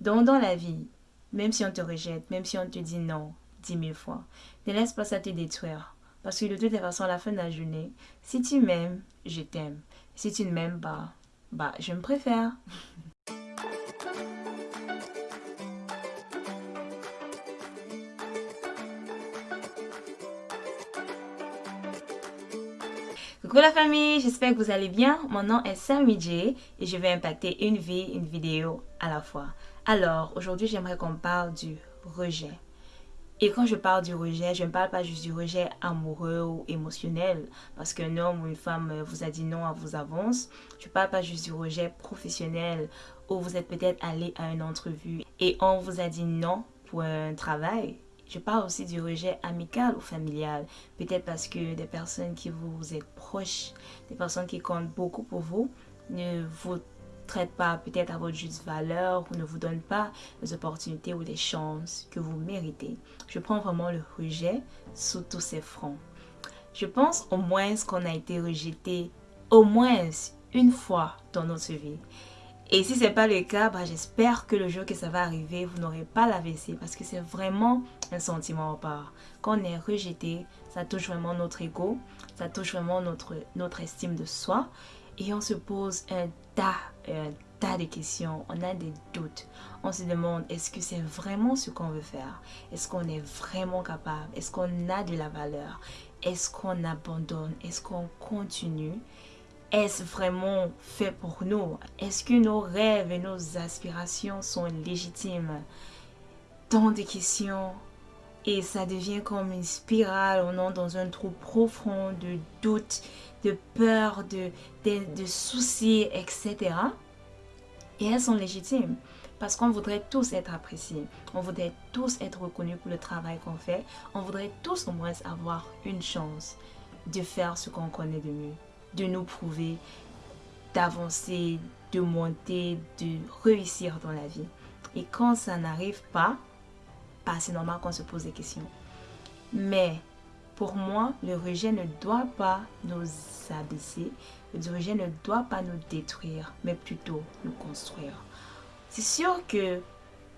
Donc dans la vie, même si on te rejette, même si on te dit non dix mille fois, ne laisse pas ça te détruire. Parce que de toute façon, à la fin de la journée, si tu m'aimes, je t'aime. Si tu ne m'aimes pas, bah, je me préfère. Coucou la famille, j'espère que vous allez bien. Mon nom est Sammy J et je vais impacter une vie, une vidéo à la fois. Alors, aujourd'hui, j'aimerais qu'on parle du rejet. Et quand je parle du rejet, je ne parle pas juste du rejet amoureux ou émotionnel, parce qu'un homme ou une femme vous a dit non à vos avances. Je ne parle pas juste du rejet professionnel, où vous êtes peut-être allé à une entrevue et on vous a dit non pour un travail je parle aussi du rejet amical ou familial. Peut-être parce que des personnes qui vous êtes proches, des personnes qui comptent beaucoup pour vous, ne vous traitent pas peut-être à votre juste valeur ou ne vous donnent pas les opportunités ou les chances que vous méritez. Je prends vraiment le rejet sous tous ses fronts. Je pense au moins qu'on a été rejeté au moins une fois dans notre vie. Et si ce n'est pas le cas, bah, j'espère que le jour que ça va arriver, vous n'aurez pas la l'AVC parce que c'est vraiment un sentiment à part. Quand on est rejeté, ça touche vraiment notre ego, ça touche vraiment notre, notre estime de soi et on se pose un tas, un tas de questions, on a des doutes. On se demande est-ce que c'est vraiment ce qu'on veut faire? Est-ce qu'on est vraiment capable? Est-ce qu'on a de la valeur? Est-ce qu'on abandonne? Est-ce qu'on continue? Est-ce vraiment fait pour nous? Est-ce que nos rêves et nos aspirations sont légitimes? Tant de questions et ça devient comme une spirale, on entre dans un trou profond de doutes, de peur, de, de, soucis, etc. Et elles sont légitimes parce qu'on voudrait tous être appréciés, on voudrait tous être reconnus pour le travail qu'on fait, on voudrait tous au moins avoir une chance de faire ce qu'on connaît de mieux de nous prouver, d'avancer, de monter, de réussir dans la vie. Et quand ça n'arrive pas, bah, c'est normal qu'on se pose des questions. Mais pour moi, le rejet ne doit pas nous abaisser, le rejet ne doit pas nous détruire, mais plutôt nous construire. C'est sûr que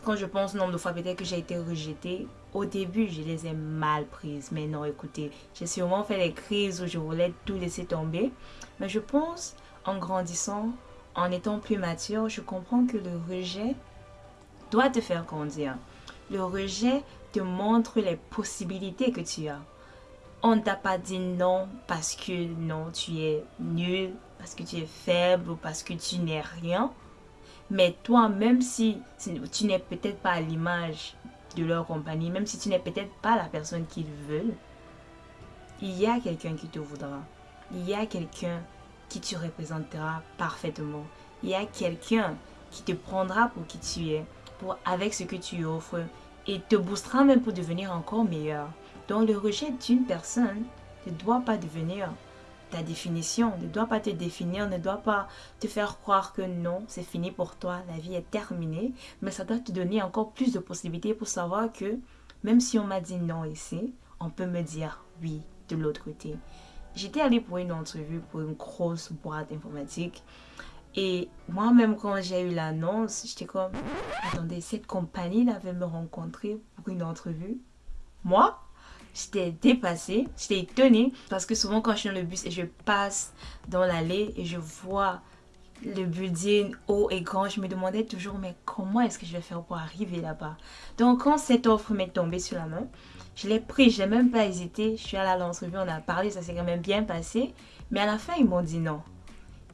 quand je pense nombre de fois peut-être que j'ai été rejetée, au début, je les ai mal prises. Mais non, écoutez, j'ai sûrement fait des crises où je voulais tout laisser tomber. Mais je pense, en grandissant, en étant plus mature, je comprends que le rejet doit te faire grandir. Le rejet te montre les possibilités que tu as. On t'a pas dit non parce que non, tu es nul, parce que tu es faible ou parce que tu n'es rien. Mais toi, même si tu n'es peut-être pas à l'image de leur compagnie, même si tu n'es peut-être pas la personne qu'ils veulent, il y a quelqu'un qui te voudra. Il y a quelqu'un qui te représentera parfaitement. Il y a quelqu'un qui te prendra pour qui tu es, pour, avec ce que tu offres, et te boostera même pour devenir encore meilleur. Donc le rejet d'une personne ne doit pas devenir ta définition, ne doit pas te définir, ne doit pas te faire croire que non, c'est fini pour toi, la vie est terminée, mais ça doit te donner encore plus de possibilités pour savoir que même si on m'a dit non ici, on peut me dire oui de l'autre côté. J'étais allée pour une entrevue pour une grosse boîte informatique et moi-même quand j'ai eu l'annonce, j'étais comme attendez, cette compagnie-là veut me rencontrer pour une entrevue. Moi? J'étais dépassée, j'étais étonnée parce que souvent quand je suis dans le bus et je passe dans l'allée et je vois le building haut et grand, je me demandais toujours mais comment est-ce que je vais faire pour arriver là-bas? Donc quand cette offre m'est tombée sur la main, je l'ai pris, je n'ai même pas hésité, je suis allée à l'entrevue, on a parlé, ça s'est quand même bien passé, mais à la fin ils m'ont dit non.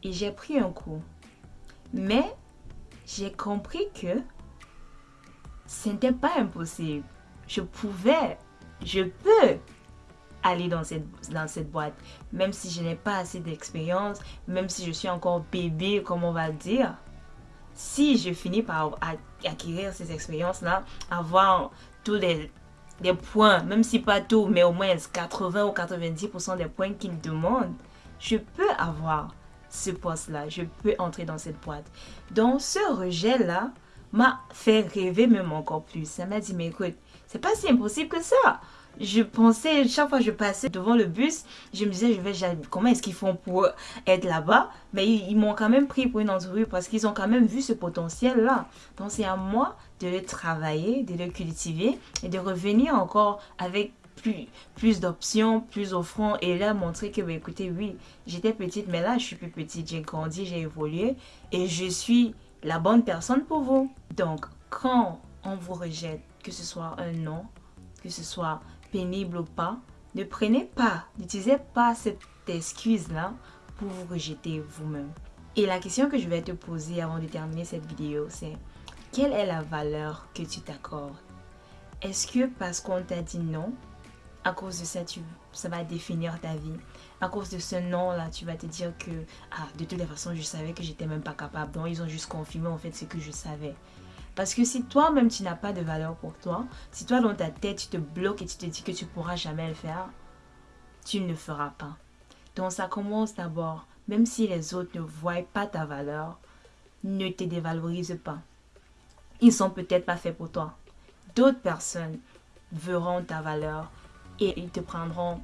Et j'ai pris un coup. Mais j'ai compris que ce n'était pas impossible. Je pouvais je peux aller dans cette, dans cette boîte, même si je n'ai pas assez d'expérience, même si je suis encore bébé, comme on va dire. Si je finis par acquérir ces expériences-là, avoir tous les, points, même si pas tout, mais au moins 80 ou 90% des points qu'ils demandent, je peux avoir ce poste-là, je peux entrer dans cette boîte. Donc ce rejet-là m'a fait rêver même encore plus. Ça m'a dit, mais écoute, c'est pas si impossible que ça. je pensais, chaque fois que je passais devant le bus, je me disais, je vais, comment est-ce qu'ils font pour être là-bas? Mais ils, m'ont quand même pris pour une entreprise parce qu'ils ont quand même vu ce potentiel-là. Donc c'est à moi de le travailler, de le cultiver et de revenir encore avec plus, plus d'options, plus offrant et là montrer que, bah, écoutez, oui, j'étais petite, mais là je suis plus petite, j'ai grandi, j'ai évolué et je suis la bonne personne pour vous. Donc, quand on vous rejette, que ce soit un non, que ce soit pénible ou pas, ne prenez pas, n'utilisez pas cette excuse-là pour vous rejeter vous-même. Et la question que je vais te poser avant de terminer cette vidéo, c'est quelle est la valeur que tu t'accordes? Est-ce que parce qu'on t'a dit non, à cause de ça, tu, ça va définir ta vie À cause de ce non-là, tu vas te dire que, ah, de toute façon, je savais que j'étais même pas capable. Donc, ils ont juste confirmé en fait ce que je savais. Parce que si toi-même tu n'as pas de valeur pour toi, si toi dans ta tête tu te bloques et tu te dis que tu pourras jamais le faire, tu ne le feras pas. Donc ça commence d'abord, même si les autres ne voient pas ta valeur, ne te dévalorise pas. Ils sont peut-être pas faits pour toi. D'autres personnes verront ta valeur et ils te prendront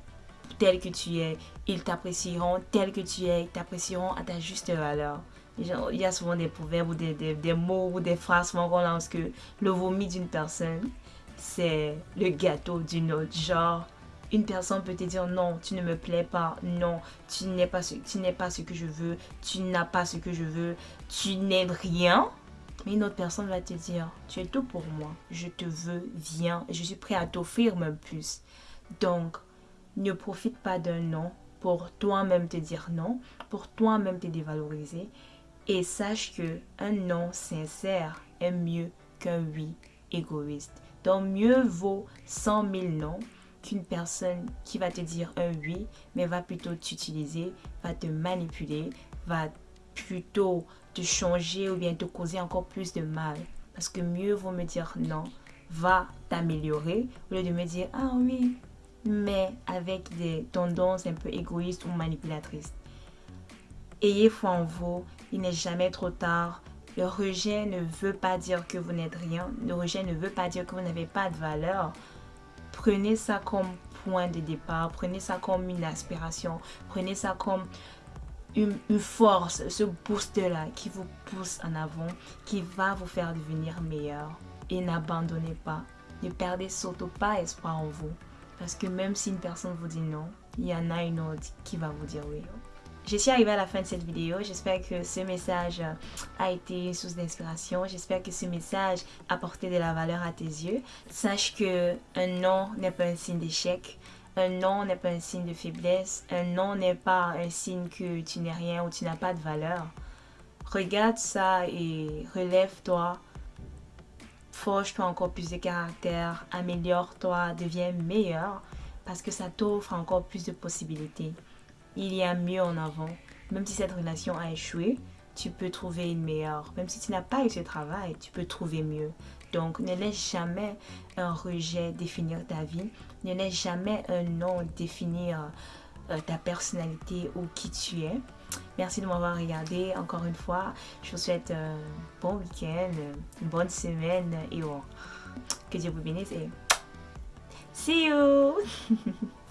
tel que tu es. Ils t'apprécieront tel que tu es. Ils t'apprécieront à ta juste valeur il y a souvent des proverbes ou des, des, mots ou des phrases qu'on lance que le vomi d'une personne, c'est le gâteau d'une autre. Genre, une personne peut te dire non, tu ne me plais pas, non, tu n'es pas, ce, pas ce que je veux, tu n'as pas ce que je veux, tu n'es rien. Mais une autre personne va te dire, tu es tout pour moi, je te veux, viens, je suis prêt à t'offrir même plus. Donc, ne profite pas d'un non pour toi-même te dire non, pour toi-même te dévaloriser et sache que un non sincère est mieux qu'un oui égoïste. Donc mieux vaut 100 000 non qu'une personne qui va te dire un oui, mais va plutôt t'utiliser, va te manipuler, va plutôt te changer ou bien te causer encore plus de mal. Parce que mieux vaut me dire non, va t'améliorer, au lieu de me dire ah oui, mais avec des tendances un peu égoïstes ou manipulatrices. Ayez foi en vous, il n'est jamais trop tard. Le rejet ne veut pas dire que vous n'êtes rien. Le rejet ne veut pas dire que vous n'avez pas de valeur. Prenez ça comme point de départ. Prenez ça comme une aspiration. Prenez ça comme une, force, ce boost-là qui vous pousse en avant, qui va vous faire devenir meilleur. Et n'abandonnez pas. Ne perdez surtout pas espoir en vous. Parce que même si une personne vous dit non, il y en a une autre qui va vous dire oui. Je suis arrivée à la fin de cette vidéo. J'espère que ce message a été une source d'inspiration. J'espère que ce message a apporté de la valeur à tes yeux. Sache que un non n'est pas un signe d'échec. Un non n'est pas un signe de faiblesse. Un non n'est pas un signe que tu n'es rien ou tu n'as pas de valeur. Regarde ça et relève-toi. Forge-toi encore plus de caractère. Améliore-toi. Deviens meilleur parce que ça t'offre encore plus de possibilités il y a mieux en avant. Même si cette relation a échoué, tu peux trouver une meilleure. Même si tu n'as pas eu ce travail, tu peux trouver mieux. Donc, ne laisse jamais un rejet définir ta vie. Ne laisse jamais un non définir euh, ta personnalité ou qui tu es. Merci de m'avoir regardé. Encore une fois, je vous souhaite un bon week-end, une bonne semaine et bon, que Dieu vous bénisse et see you